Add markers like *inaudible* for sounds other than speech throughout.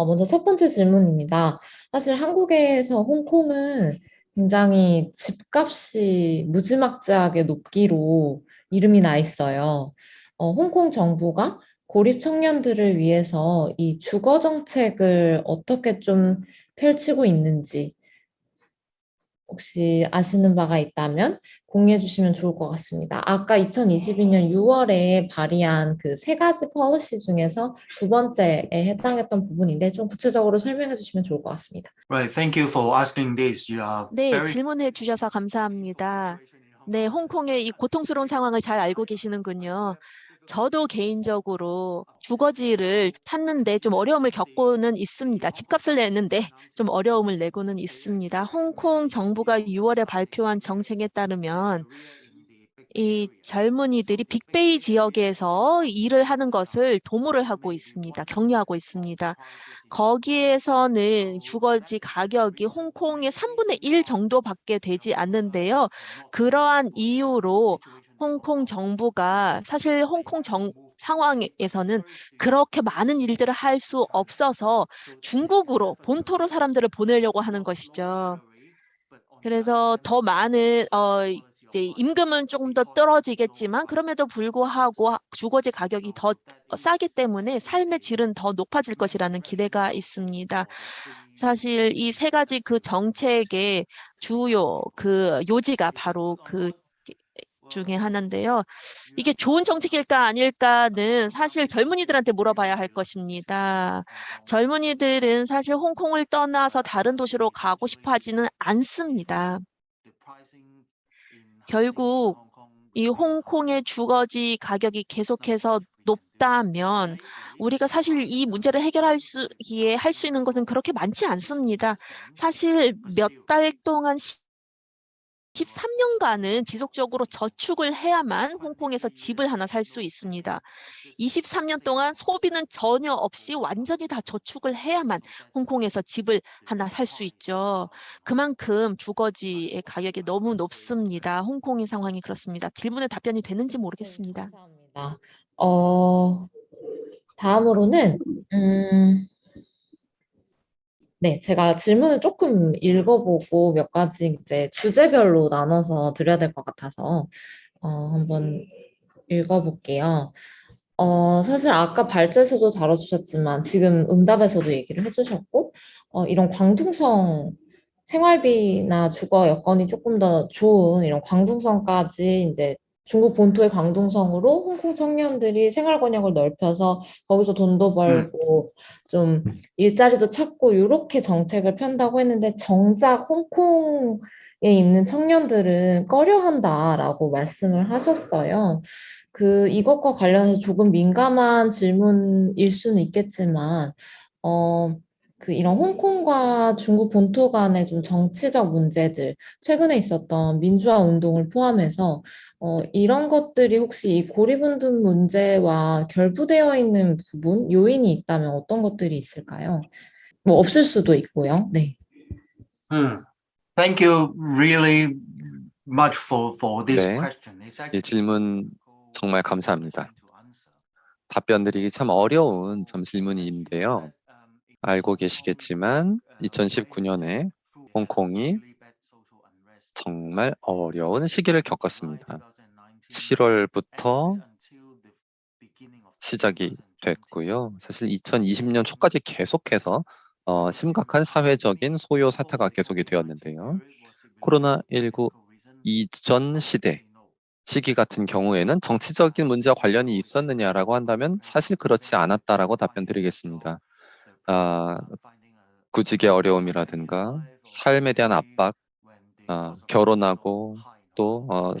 어, 먼저 첫 번째 질문입니다. 사실 한국에서 홍콩은 굉장히 집값이 무지막지하게 높기로 이름이 나 있어요. 어, 홍콩 정부가 고립 청년들을 위해서 이 주거 정책을 어떻게 좀 펼치고 있는지 혹시 아시는 바가 있다면 공유해 주시면 좋을 것 같습니다. 아까 2022년 6월에 발의한 그 세 가지 policy 중에서 두 번째에 해당했던 부분인데 좀 구체적으로 설명해 주시면 좋을 것 같습니다. Right, thank you for asking this. You are 네, very 질문해 주셔서 감사합니다. 네, 홍콩의 이 고통스러운 상황을 잘 알고 계시는군요. 저도 개인적으로 주거지를 찾는데 좀 어려움을 겪고는 있습니다. 집값을 내는데 좀 어려움을 내고는 있습니다. 홍콩 정부가 6월에 발표한 정책에 따르면 이 젊은이들이 빅베이 지역에서 일을 하는 것을 도모를 하고 있습니다. 격려하고 있습니다. 거기에서는 주거지 가격이 홍콩의 3분의 1 정도밖에 되지 않는데요. 그러한 이유로 홍콩 정부가 사실 홍콩 정 상황에서는 그렇게 많은 일들을 할 수 없어서 중국으로 본토로 사람들을 보내려고 하는 것이죠. 그래서 더 많은 어 이제 임금은 조금 더 떨어지겠지만 그럼에도 불구하고 주거지 가격이 더 싸기 때문에 삶의 질은 더 높아질 것이라는 기대가 있습니다. 사실 이 세 가지 그 정책의 주요 그 요지가 바로 그 중에 하나인데요. 이게 좋은 정책일까 아닐까는 사실 젊은이들한테 물어봐야 할 것입니다. 젊은이들은 사실 홍콩을 떠나서 다른 도시로 가고 싶어 하지는 않습니다. 결국 이 홍콩의 주거지 가격이 계속해서 높다면 우리가 사실 이 문제를 해결할 수기에 할 수 있는 것은 그렇게 많지 않습니다. 사실 몇 달 동안 13년간은 지속적으로 저축을 해야만 홍콩에서 집을 하나 살 수 있습니다. 23년 동안 소비는 전혀 없이 완전히 다 저축을 해야만 홍콩에서 집을 하나 살 수 있죠. 그만큼 주거지의 가격이 너무 높습니다. 홍콩의 상황이 그렇습니다. 질문에 답변이 되는지 모르겠습니다. 네, 감사합니다. 어, 다음으로는 음, 네, 제가 질문을 조금 읽어보고 몇 가지 이제 주제별로 나눠서 드려야 될 것 같아서 어, 한번 읽어볼게요. 어, 사실 아까 발제에서도 다뤄주셨지만 지금 응답에서도 얘기를 해주셨고 어, 이런 광둥성 생활비나 주거 여건이 조금 더 좋은 이런 광둥성까지 이제 중국 본토의 광둥성으로 홍콩 청년들이 생활 권역을 넓혀서 거기서 돈도 벌고 좀 일자리도 찾고 이렇게 정책을 편다고 했는데 정작 홍콩에 있는 청년들은 꺼려한다라고 말씀을 하셨어요. 그 이것과 관련해서 조금 민감한 질문일 수는 있겠지만 어, 그 이런 홍콩과 중국 본토 간의 좀 정치적 문제들, 최근에 있었던 민주화 운동을 포함해서 어, 이런 것들이 혹시 이 고립운동 문제와 결부되어 있는 부분, 요인이 있다면 어떤 것들이 있을까요? 뭐 없을 수도 있고요. 네. Hmm. Thank you really much for for this 네, question. 이 질문 정말 감사합니다. 답변 드리기 참 어려운 점 질문인데요. 알고 계시겠지만 2019년에 홍콩이 정말 어려운 시기를 겪었습니다. 7월부터 시작이 됐고요. 사실 2020년 초까지 계속해서 어, 심각한 사회적인 소요 사태가 계속이 되었는데요. 코로나19 이전 시대 시기 같은 경우에는 정치적인 문제와 관련이 있었느냐라고 한다면 사실 그렇지 않았다라고 답변드리겠습니다. 아, 구직의 어려움이라든가 삶에 대한 압박, 아, 결혼하고 또 어,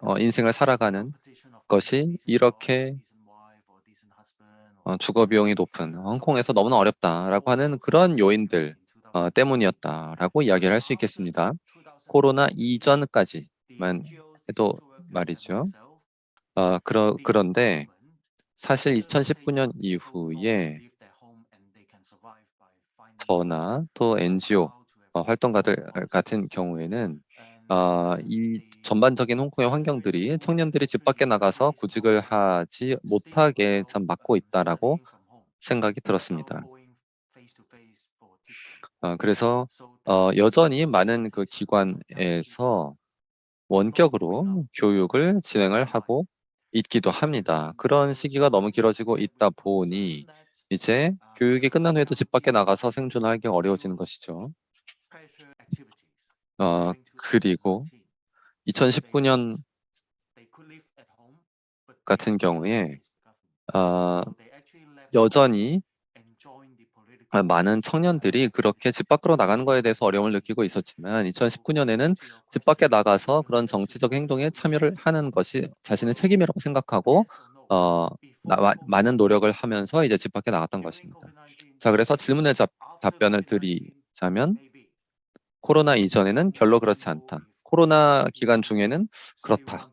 어, 인생을 살아가는 것이 이렇게 어, 주거 비용이 높은 홍콩에서 너무나 어렵다라고 하는 그런 요인들 어, 때문이었다라고 이야기를 할 수 있겠습니다. 코로나 이전까지만 해도 말이죠. 어, 그러, 그런데 사실 2019년 이후에 저나 또 NGO 어, 활동가들 같은 경우에는 어, 이 전반적인 홍콩의 환경들이 청년들이 집 밖에 나가서 구직을 하지 못하게 참 막고 있다라고 생각이 들었습니다. 어, 그래서 어, 여전히 많은 그 기관에서 원격으로 교육을 진행을 하고 있기도 합니다. 그런 시기가 너무 길어지고 있다 보니 이제 교육이 끝난 후에도 집 밖에 나가서 생존하기 어려워지는 것이죠. 어, 그리고 2019년 같은 경우에 어, 여전히 아, 많은 청년들이 그렇게 집 밖으로 나가는 것에 대해서 어려움을 느끼고 있었지만 2019년에는 집 밖에 나가서 그런 정치적 행동에 참여를 하는 것이 자신의 책임이라고 생각하고 어, 나, 마- 많은 노력을 하면서 이제 집 밖에 나갔던 것입니다. 자, 그래서 질문에 답, 답변을 드리자면 코로나 이전에는 별로 그렇지 않다. 코로나 기간 중에는 그렇다.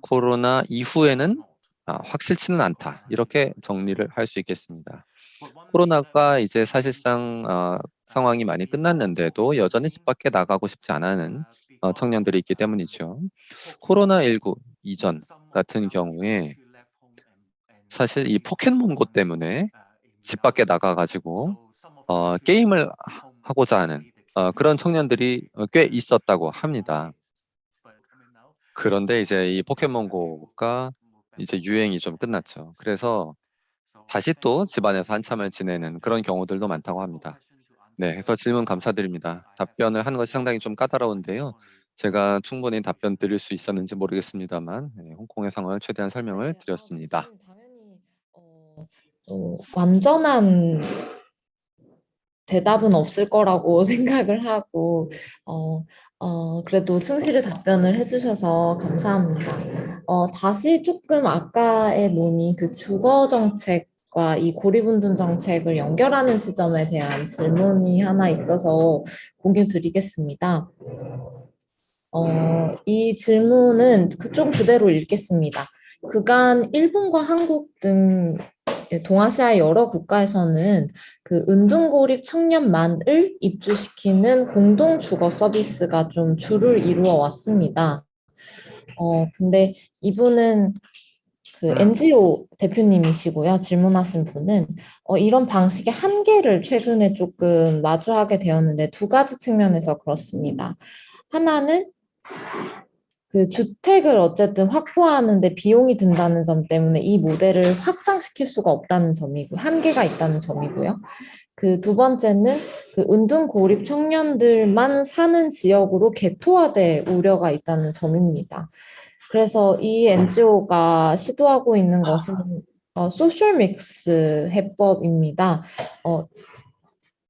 코로나 이후에는 아, 확실치는 않다. 이렇게 정리를 할 수 있겠습니다. 코로나가 이제 사실상 어, 상황이 많이 끝났는데도 여전히 집 밖에 나가고 싶지 않은 어, 청년들이 있기 때문이죠. 코로나19 이전 같은 경우에 사실 이 포켓몬고 때문에 집 밖에 나가가지고 어, 게임을 하- 하고자 하는 어, 그런 청년들이 어, 꽤 있었다고 합니다. 그런데 이제 이 포켓몬고가 이제 유행이 좀 끝났죠. 그래서 다시 또 집안에서 한참을 지내는 그런 경우들도 많다고 합니다. 네, 그래서 질문 감사드립니다. 답변을 하는 것이 상당히 좀 까다로운데요. 제가 충분히 답변 드릴 수 있었는지 모르겠습니다만 네, 홍콩의 상황을 최대한 설명을 드렸습니다. 어, 또 완전한 대답은 없을 거라고 *laughs* 생각을 하고 어, 어, 그래도 충실히 답변을 해주셔서 감사합니다. 어, 다시 조금 아까의 논의 그 주거 정책 과이 고립운둔 정책을 연결하는 지점에 대한 질문이 하나 있어서 공유 드리겠습니다. 어, 이 질문은 그쪽 그대로 읽겠습니다. 그간 일본과 한국 등 동아시아의 여러 국가에서는 그 은둔고립 청년만을 입주시키는 공동 주거 서비스가 좀 주를 이루어 왔습니다. 어, 근데 이분은 그 NGO 대표님이시고요. 질문하신 분은 어, 이런 방식의 한계를 최근에 조금 마주하게 되었는데 두 가지 측면에서 그렇습니다. 하나는 그 주택을 어쨌든 확보하는데 비용이 든다는 점 때문에 이 모델을 확장시킬 수가 없다는 점이고 한계가 있다는 점이고요. 그 두 번째는 그 은둔 고립 청년들만 사는 지역으로 개토화될 우려가 있다는 점입니다. 그래서 이 NGO가 시도하고 있는 것은 어, 소셜 믹스 해법입니다. 어,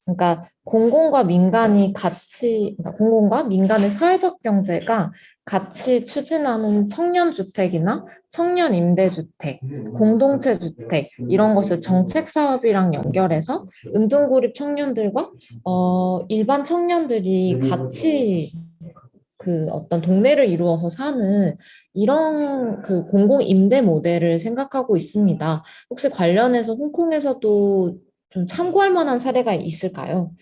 그러니까 공공과 민간이 같이, 그러니까 공공과 민간의 사회적 경제가 같이 추진하는 청년 주택이나 청년 임대 주택, 공동체 주택 이런 것을 정책 사업이랑 연결해서 은둔 고립 청년들과 어, 일반 청년들이 같이 그 어떤 동네를 이루어서 사는 이런 그 공공 임대 모델을 생각하고 있습니다. 혹시 관련해서 홍콩에서도 좀 참고할 만한 사례가 있을까요?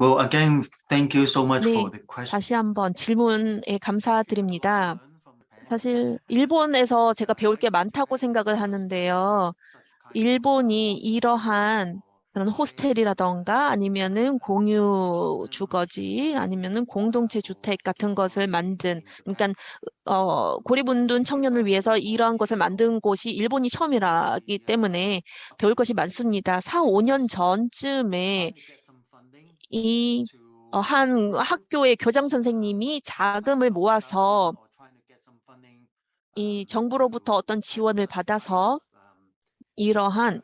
Well, again, thank you so much 네, for the question. 다시 한번 질문에 감사드립니다. 사실 일본에서 제가 배울 게 많다고 생각을 하는데요. 일본이 이러한 그런 호스텔이라던가 아니면은 공유 주거지 아니면은 공동체 주택 같은 것을 만든 그러니까 어 고립운둔 청년을 위해서 이러한 것을 만든 곳이 일본이 처음이라기 때문에 배울 것이 많습니다. 4, 5년 전쯤에 이 어, 한 학교의 교장 선생님이 자금을 모아서 이 정부로부터 어떤 지원을 받아서 이러한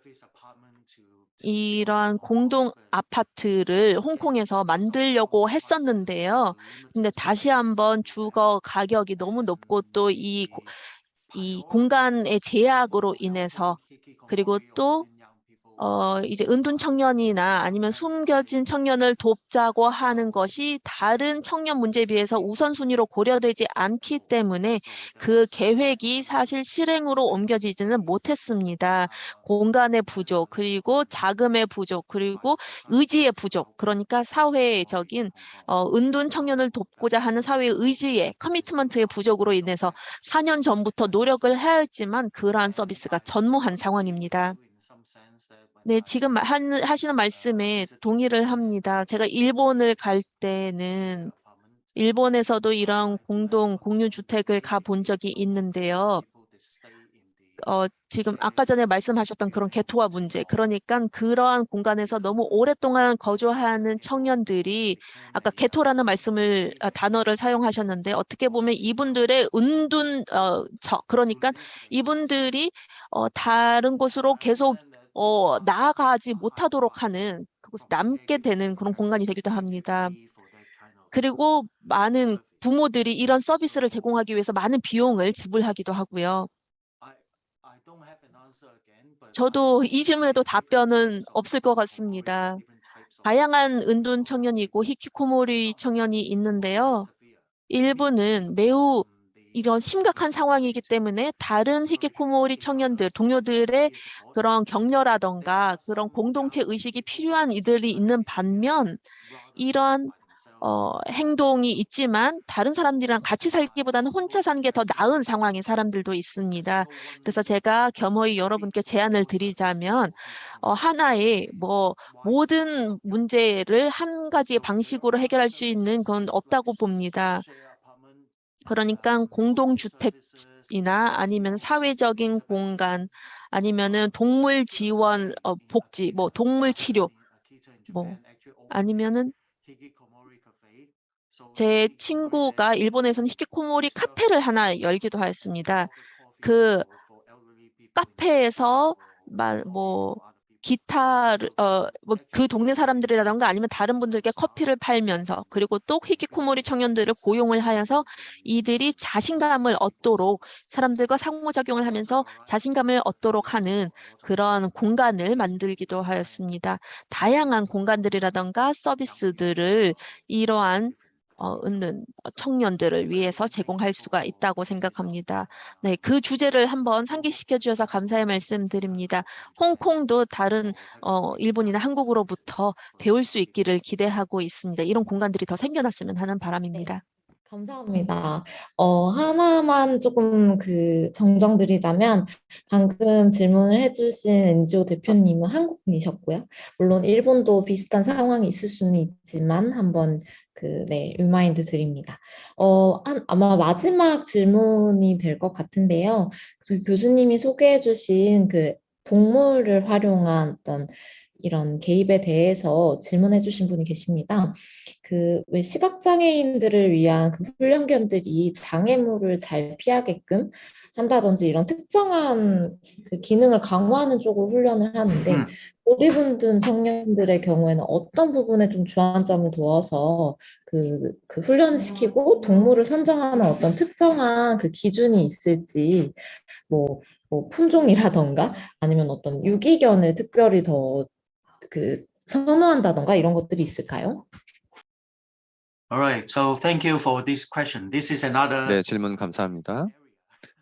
이러한 공동 아파트를 홍콩에서 만들려고 했었는데요. 근데 다시 한번 주거 가격이 너무 높고 또 이 이 공간의 제약으로 인해서 그리고 또 어, 이제 은둔 청년이나 아니면 숨겨진 청년을 돕자고 하는 것이 다른 청년 문제에 비해서 우선순위로 고려되지 않기 때문에 그 계획이 사실 실행으로 옮겨지지는 못했습니다. 공간의 부족, 그리고 자금의 부족, 그리고 의지의 부족, 그러니까 사회적인 어, 은둔 청년을 돕고자 하는 사회의 의지의 커미트먼트의 부족으로 인해서 4년 전부터 노력을 해야 했지만 그러한 서비스가 전무한 상황입니다. 네, 지금 마- 한- 하시는 말씀에 동의를 합니다. 제가 일본을 갈 때는 일본에서도 이런 공동 공유 주택을 가본 적이 있는데요. 어, 지금 아까 전에 말씀하셨던 그런 개토화 문제, 그러니까 그러한 공간에서 너무 오랫동안 거주하는 청년들이 아까 개토라는 말씀을 아, 단어를 사용하셨는데 어떻게 보면 이분들의 은둔 어, 저 그러니까 이분들이 어, 다른 곳으로 계속 어, 나아가지 못하도록 하는 그곳에 남게 되는 그런 공간이 되기도 합니다. 그리고 많은 부모들이 이런 서비스를 제공하기 위해서 많은 비용을 지불하기도 하고요. 저도 이 질문에도 답변은 없을 것 같습니다. 다양한 은둔 청년이고 히키코모리 청년이 있는데요. 일부는 매우 이런 심각한 상황이기 때문에 다른 히키코모리 청년들, 동료들의 그런 격려라던가 그런 공동체 의식이 필요한 이들이 있는 반면 이런 어, 행동이 있지만 다른 사람들이랑 같이 살기보다는 혼자 사는 게 더 나은 상황인 사람들도 있습니다. 그래서 제가 겸허히 여러분께 제안을 드리자면 어, 하나의 뭐 모든 문제를 한 가지의 방식으로 해결할 수 있는 건 없다고 봅니다. 그러니까 공동주택이나 아니면 사회적인 공간 아니면은 동물 지원 어, 복지 뭐 동물 치료 뭐 아니면은 제 친구가 일본에서는 히키코모리 카페를 하나 열기도 하였습니다. 그 카페에서 마- 뭐 기타를 어뭐 그 동네 사람들이라던가 아니면 다른 분들께 커피를 팔면서 그리고 또 히키코모리 청년들을 고용을 하여서 이들이 자신감을 얻도록 사람들과 상호작용을 하면서 자신감을 얻도록 하는 그런 공간을 만들기도 하였습니다. 다양한 공간들이라던가 서비스들을 이러한 어, 있는 청년들을 위해서 제공할 수가 있다고 생각합니다. 네, 그 주제를 한번 상기시켜 주셔서 감사의 말씀드립니다. 홍콩도 다른 어, 일본이나 한국으로부터 배울 수 있기를 기대하고 있습니다. 이런 공간들이 더 생겨났으면 하는 바람입니다. 감사합니다. 어, 하나만 조금 그 정정드리자면 방금 질문을 해주신 NGO 대표님은 한국 분이셨고요. 물론 일본도 비슷한 상황이 있을 수는 있지만 한번 그, 네, remind 드립니다. 어, 한, 아마 마지막 질문이 될 것 같은데요. 그 교수님이 소개해 주신 그 동물을 활용한 어떤 이런 개입에 대해서 질문해 주신 분이 계십니다. 그 왜 시각장애인들을 위한 그 훈련견들이 장애물을 잘 피하게끔 한다든지 이런 특정한 그 기능을 강화하는 쪽으로 훈련을 하는데 음. 고리분든 청년들의 경우에는 어떤 부분에 좀 주안점을 두어서 그, 그 훈련을 시키고 동물을 선정하는 어떤 특정한 그 기준이 있을지 뭐, 뭐 품종이라던가 아니면 어떤 유기견을 특별히 더 그 선호한다던가 이런 것들이 있을까요? All right, so thank you for this question. This is another 네, 질문 감사합니다.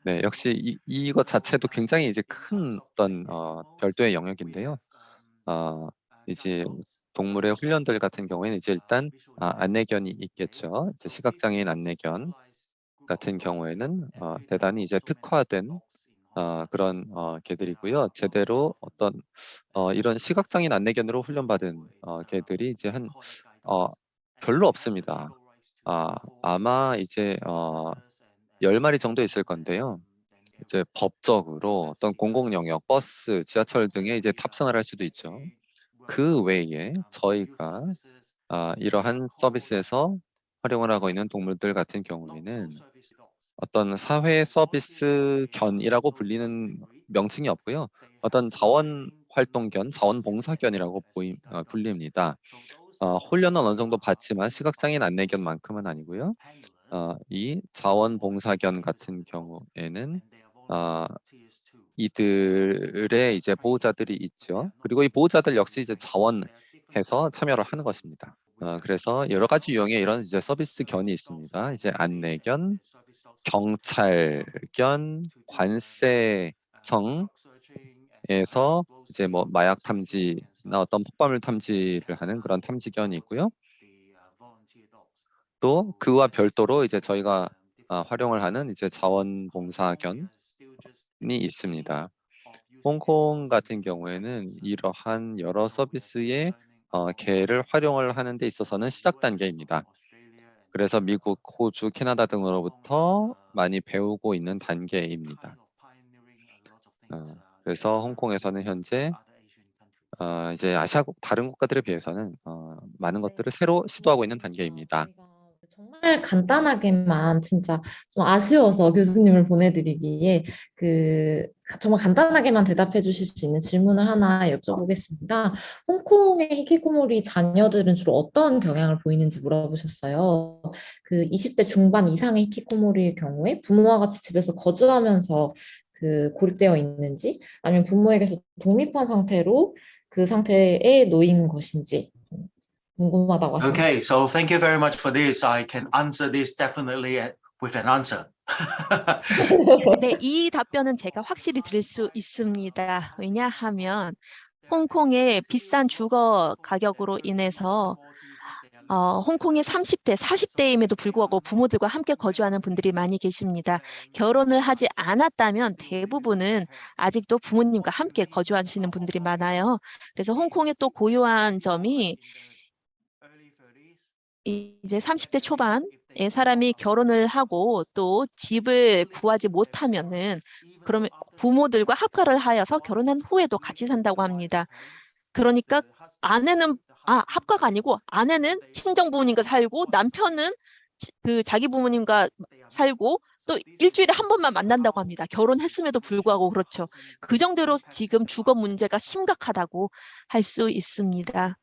네, 역시 이, 이것 자체도 굉장히 이제 큰 어떤 어, 별도의 영역인데요. 어, 이제 동물의 훈련들 같은 경우에는 이제 일단 아, 안내견이 있겠죠. 이제 시각장애인 안내견 같은 경우에는 어, 대단히 이제 특화된 어, 그런 어, 개들이고요. 제대로 어떤 어, 이런 시각장애인 안내견으로 훈련받은 어, 개들이 이제 한 어, 별로 없습니다. 아, 아마 이제 어, 10마리 정도 있을 건데요. 이제 법적으로 어떤 공공 영역, 버스, 지하철 등에 이제 탑승을 할 수도 있죠. 그 외에 저희가 아, 이러한 서비스에서 활용을 하고 있는 동물들 같은 경우에는 어떤 사회 서비스 견이라고 불리는 명칭이 없고요. 어떤 자원 활동견, 자원 봉사견이라고 보임, 어, 불립니다. 어, 훈련은 어느 정도 받지만 시각장애인 안내견만큼은 아니고요. 어, 이 자원봉사견 같은 경우에는 어, 이들의 이제 보호자들이 있죠. 그리고 이 보호자들 역시 이제 자원해서 참여를 하는 것입니다. 어, 그래서 여러 가지 유형의 이런 이제 서비스 견이 있습니다. 이제 안내견, 경찰 견, 관세청에서 이제 뭐 마약 탐지나 어떤 폭발물 탐지를 하는 그런 탐지견이 있고요. 또 그와 별도로 이제 저희가 아, 활용을 하는 이제 자원봉사견이 있습니다. 홍콩 같은 경우에는 이러한 여러 서비스의 어, 개를 활용을 하는 데 있어서는 시작 단계입니다. 그래서 미국, 호주, 캐나다 등으로부터 많이 배우고 있는 단계입니다. 어, 그래서 홍콩에서는 현재 어, 이제 아시아 국- 다른 국가들에 비해서는 어, 많은 것들을 새로 시도하고 있는 단계입니다. 정말 간단하게만 진짜 좀 아쉬워서 교수님을 보내드리기에 그 정말 간단하게만 대답해 주실 수 있는 질문을 하나 여쭤보겠습니다. 홍콩의 히키코모리 자녀들은 주로 어떤 경향을 보이는지 물어보셨어요. 그 20대 중반 이상의 히키코모리의 경우에 부모와 같이 집에서 거주하면서 그 고립되어 있는지 아니면 부모에게서 독립한 상태로 그 상태에 놓인 것인지 궁금하다고 하십니다. Okay, so thank you very much for this. I can answer this definitely with an answer. 네, 이 답변은 제가 확실히 드릴 수 있습니다. 왜냐하면 홍콩의 비싼 주거 가격으로 인해서 어, 홍콩의 30대, 40대임에도 불구하고 부모들과 함께 거주하는 분들이 많이 계십니다. 결혼을 하지 않았다면 대부분은 아직도 부모님과 함께 거주하시는 분들이 많아요. 그래서 홍콩의 또 고유한 점이 이- 이제 30대 초반에 사람이 결혼을 하고 또 집을 구하지 못하면은 그러면 부모들과 합가를 하여서 결혼한 후에도 같이 산다고 합니다. 그러니까 아내는 아 합가가 아니고 아내는 친정 부모님과 살고 남편은 치- 그 자기 부모님과 살고 또 일주일에 한 번만 만난다고 합니다. 결혼했음에도 불구하고 그렇죠. 그 정도로 지금 주거 문제가 심각하다고 할 수 있습니다.